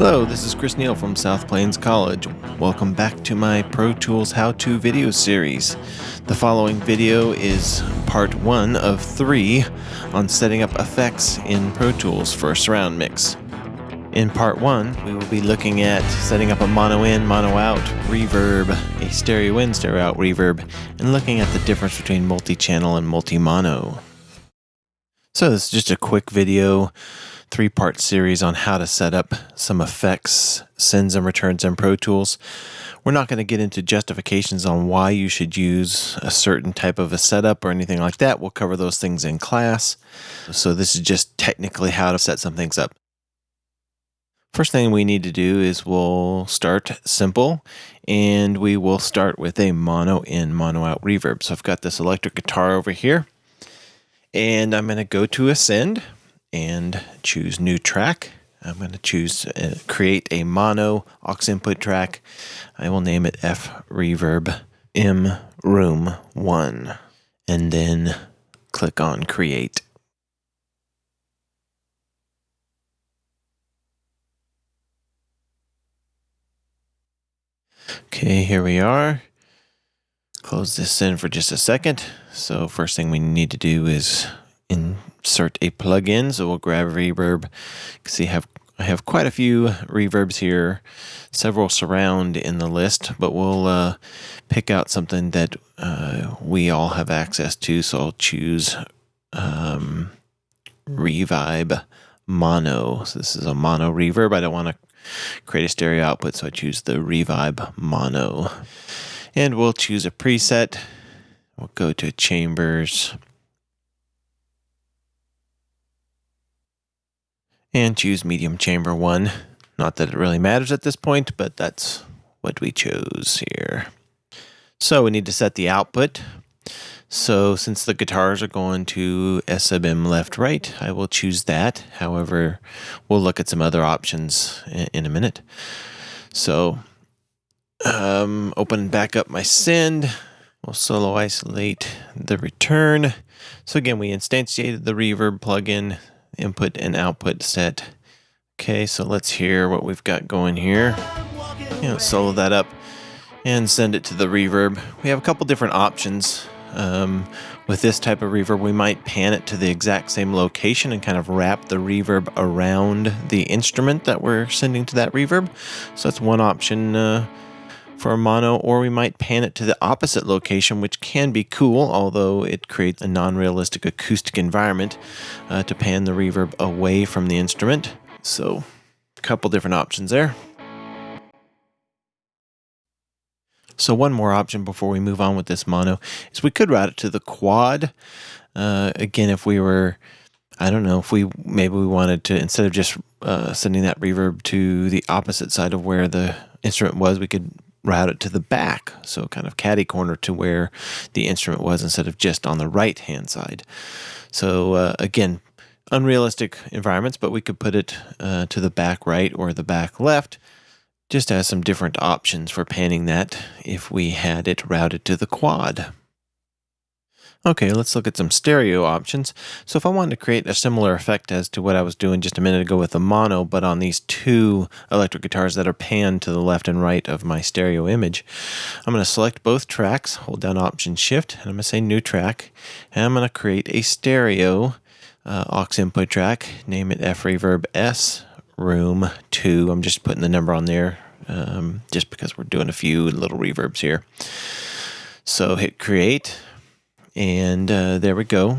Hello, this is Chris Neal from South Plains College. Welcome back to my Pro Tools how-to video series. The following video is part one of three on setting up effects in Pro Tools for a surround mix. In part one, we will be looking at setting up a mono in, mono out reverb, a stereo in, stereo out reverb, and looking at the difference between multi-channel and multi-mono. So this is just a quick video three part series on how to set up some effects, sends and returns in Pro Tools. We're not going to get into justifications on why you should use a certain type of a setup or anything like that. We'll cover those things in class. So, this is just technically how to set some things up. First thing we need to do is we'll start simple and we will start with a mono in, mono out reverb. So, I've got this electric guitar over here and I'm going to go to a send and choose new track. I'm going to choose uh, create a mono aux input track. I will name it F Reverb M Room 1 and then click on create. Okay, here we are. Close this in for just a second. So first thing we need to do is insert a plugin. So we'll grab reverb. You can see I have I have quite a few reverbs here, several surround in the list, but we'll uh, pick out something that uh, we all have access to. So I'll choose um, Revibe Mono. So this is a mono reverb. I don't want to create a stereo output, so I choose the Revibe Mono. And we'll choose a preset. We'll go to Chambers. And choose medium chamber one. Not that it really matters at this point, but that's what we chose here. So we need to set the output. So since the guitars are going to S sub M left right, I will choose that. However, we'll look at some other options in a minute. So um, open back up my send. We'll solo isolate the return. So again, we instantiated the reverb plugin input and output set. Okay, so let's hear what we've got going here. You know, solo that up and send it to the reverb. We have a couple different options. Um, with this type of reverb, we might pan it to the exact same location and kind of wrap the reverb around the instrument that we're sending to that reverb. So that's one option. Uh, for a mono, or we might pan it to the opposite location, which can be cool, although it creates a non-realistic acoustic environment uh, to pan the reverb away from the instrument. So a couple different options there. So one more option before we move on with this mono is we could route it to the quad. Uh, again, if we were, I don't know, if we maybe we wanted to, instead of just uh, sending that reverb to the opposite side of where the instrument was, we could route it to the back, so kind of caddy corner to where the instrument was instead of just on the right hand side. So uh, again, unrealistic environments, but we could put it uh, to the back right or the back left. Just as some different options for panning that if we had it routed to the quad. Okay, let's look at some stereo options. So if I wanted to create a similar effect as to what I was doing just a minute ago with the mono, but on these two electric guitars that are panned to the left and right of my stereo image, I'm going to select both tracks, hold down Option Shift, and I'm going to say New Track, and I'm going to create a stereo uh, aux input track, name it F Reverb S Room 2. I'm just putting the number on there um, just because we're doing a few little reverbs here. So hit Create and uh, there we go.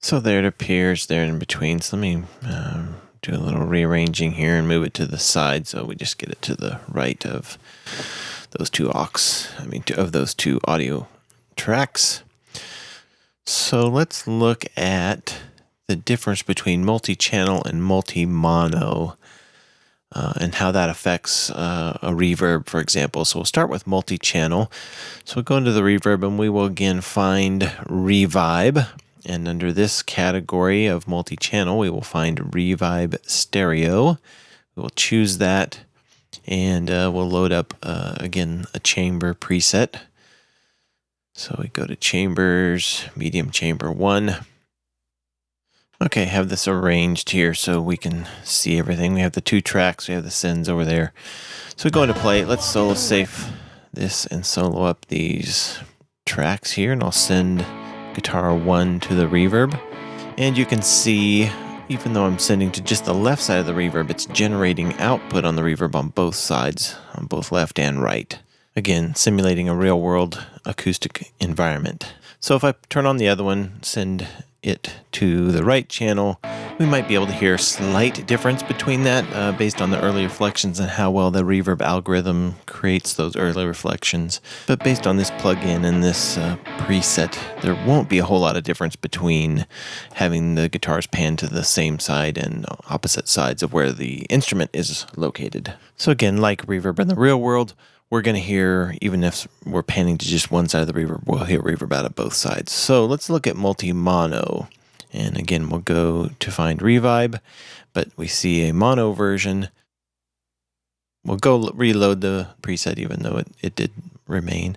So there it appears there in between. So let me um, do a little rearranging here and move it to the side so we just get it to the right of those two aux, I mean, of those two audio tracks. So let's look at the difference between multi-channel and multi-mono uh, and how that affects uh, a reverb, for example. So we'll start with multi-channel. So we'll go into the reverb and we will again find Revibe. And under this category of multi-channel, we will find Revibe Stereo. We will choose that and uh, we'll load up, uh, again, a chamber preset. So we go to Chambers, Medium Chamber 1. Okay, have this arranged here so we can see everything. We have the two tracks, we have the sends over there. So we go into play. Let's solo safe this and solo up these tracks here, and I'll send guitar one to the reverb. And you can see, even though I'm sending to just the left side of the reverb, it's generating output on the reverb on both sides, on both left and right. Again, simulating a real world acoustic environment. So if I turn on the other one, send it to the right channel, we might be able to hear a slight difference between that uh, based on the early reflections and how well the reverb algorithm creates those early reflections. But based on this plugin and this uh, preset, there won't be a whole lot of difference between having the guitars pan to the same side and opposite sides of where the instrument is located. So again, like reverb in the real world, we're going to hear, even if we're panning to just one side of the reverb, we'll hear reverb out of both sides. So let's look at multi-mono. And again, we'll go to find revibe, but we see a mono version. We'll go reload the preset, even though it, it did remain.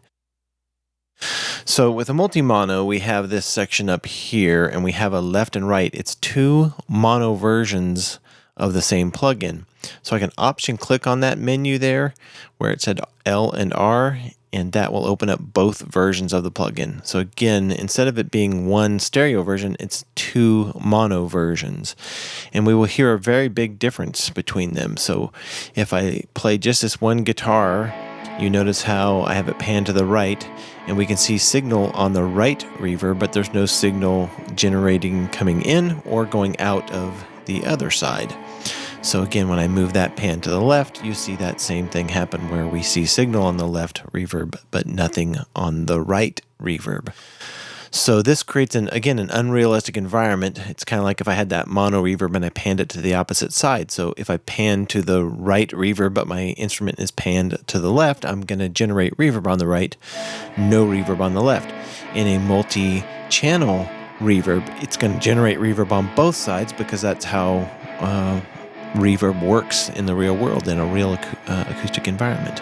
So with a multi-mono, we have this section up here, and we have a left and right. It's two mono versions of the same plugin. So I can option click on that menu there where it said L and R and that will open up both versions of the plugin. So again, instead of it being one stereo version, it's two mono versions. And we will hear a very big difference between them. So if I play just this one guitar, you notice how I have it panned to the right and we can see signal on the right reverb, but there's no signal generating coming in or going out of the other side. So again, when I move that pan to the left, you see that same thing happen where we see signal on the left reverb, but nothing on the right reverb. So this creates an again an unrealistic environment. It's kind of like if I had that mono reverb and I panned it to the opposite side. So if I pan to the right reverb, but my instrument is panned to the left, I'm going to generate reverb on the right, no reverb on the left. In a multi-channel reverb, it's going to generate reverb on both sides because that's how uh, reverb works in the real world in a real uh, acoustic environment.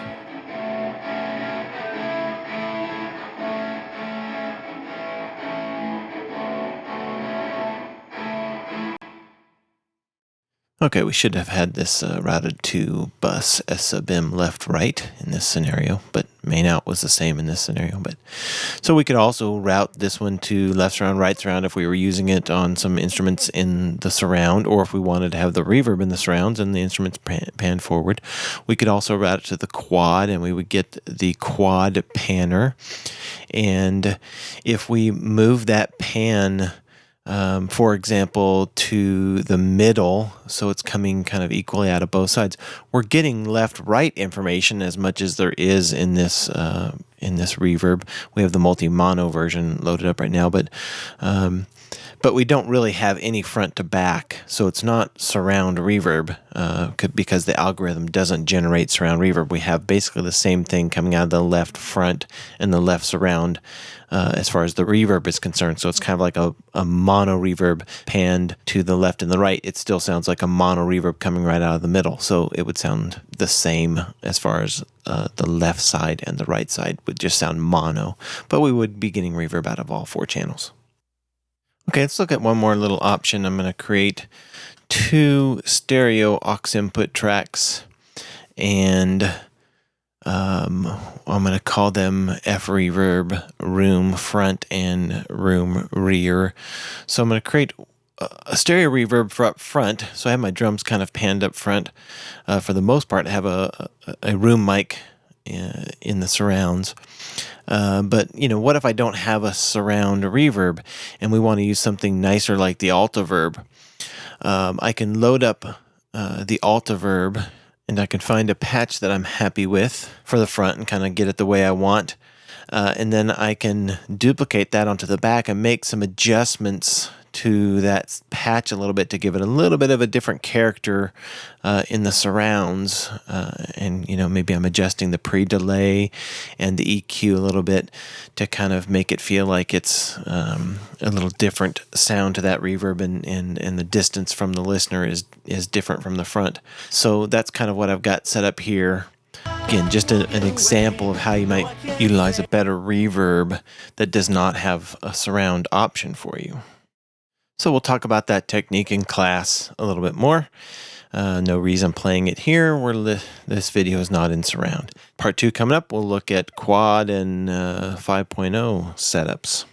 Okay, we should have had this uh, routed to bus S sub m left right in this scenario, but main out was the same in this scenario. But so we could also route this one to left surround, right surround if we were using it on some instruments in the surround, or if we wanted to have the reverb in the surrounds and the instruments pan, pan forward. We could also route it to the quad, and we would get the quad panner. And if we move that pan um, for example, to the middle, so it's coming kind of equally out of both sides. We're getting left-right information as much as there is in this uh, in this reverb. We have the multi-mono version loaded up right now, but um, but we don't really have any front to back, so it's not surround reverb uh, because the algorithm doesn't generate surround reverb. We have basically the same thing coming out of the left front and the left surround uh, as far as the reverb is concerned. So it's kind of like a, a mono reverb panned to the left and the right. It still sounds like a mono reverb coming right out of the middle. So it would sound the same as far as uh, the left side and the right side would just sound mono, but we would be getting reverb out of all four channels. Okay, let's look at one more little option. I'm going to create two stereo aux input tracks and um, I'm going to call them F reverb room front and room rear. So I'm going to create a stereo reverb for up front. So I have my drums kind of panned up front. Uh, for the most part, I have a, a, a room mic in the surrounds. Uh, but you know, what if I don't have a surround reverb and we want to use something nicer like the Altiverb? Um, I can load up uh, the Altiverb and I can find a patch that I'm happy with for the front and kind of get it the way I want. Uh, and then I can duplicate that onto the back and make some adjustments to that patch a little bit to give it a little bit of a different character uh, in the surrounds. Uh, and, you know, maybe I'm adjusting the pre delay and the EQ a little bit to kind of make it feel like it's um, a little different sound to that reverb and, and, and the distance from the listener is, is different from the front. So that's kind of what I've got set up here. Again, just a, an example of how you might utilize a better reverb that does not have a surround option for you. So we'll talk about that technique in class a little bit more. Uh, no reason playing it here where this video is not in surround. Part two coming up, we'll look at quad and uh, 5.0 setups.